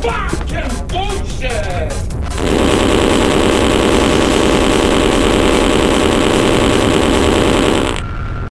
Fuck you.